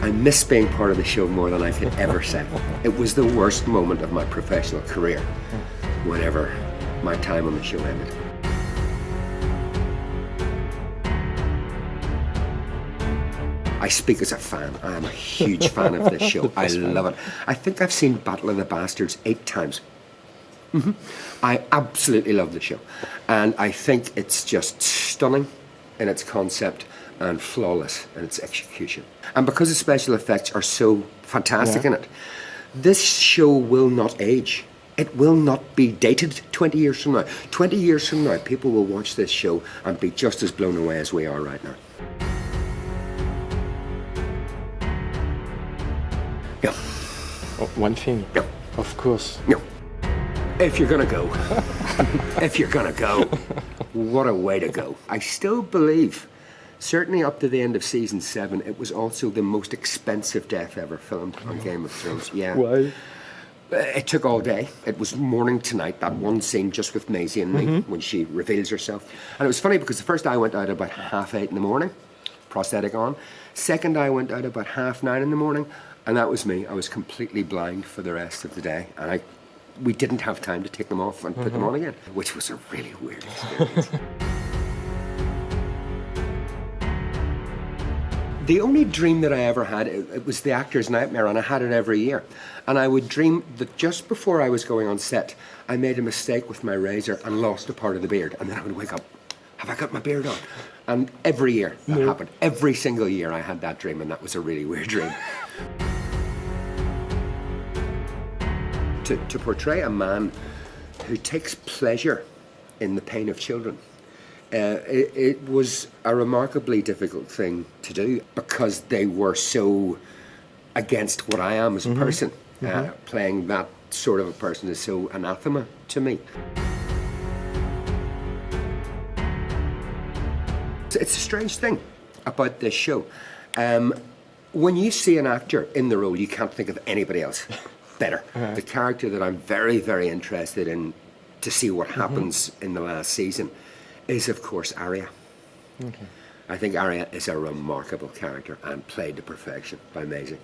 I miss being part of the show more than I could ever say. It was the worst moment of my professional career whenever my time on the show ended. I speak as a fan. I am a huge fan of this show. I love it. I think I've seen Battle of the Bastards eight times. Mm-hmm. I absolutely love the show. And I think it's just stunning in its concept and flawless in its execution. And because the special effects are so fantastic yeah. in it, this show will not age. It will not be dated 20 years from now. 20 years from now, people will watch this show and be just as blown away as we are right now. Yeah. Oh, one thing. Yeah. Of course. No. If you're gonna go, if you're gonna go, what a way to go. I still believe, certainly up to the end of season seven, it was also the most expensive death ever filmed on Game of Thrones. Yeah. Why? It took all day. It was morning to night, that one scene just with Maisie and me Mm-hmm. when she reveals herself. And it was funny because the first I went out about half eight in the morning, prosthetic on. Second I went out about half nine in the morning, and that was me. I was completely blind for the rest of the day. And I we didn't have time to take them off and put them on again, which was a really weird experience. The only dream that I ever had, it, it was the actor's nightmare, and I had it every year. And I would dream that just before I was going on set, I made a mistake with my razor and lost a part of the beard. And then I would wake up, have I got my beard on? And every year that happened. Every single year I had that dream, and that was a really weird dream. to, to portray a man who takes pleasure in the pain of children. Uh, it, it was a remarkably difficult thing to do because they were so against what I am as a person. Uh, playing that sort of a person is so anathema to me. It's- a strange thing about this show. Um, when you see an actor in the role, you can't think of anybody else better. The character that I'm very, very interested in to see what happens in the last season is, of course, Arya. Okay. I think Arya is a remarkable character and played to perfection by Maisie.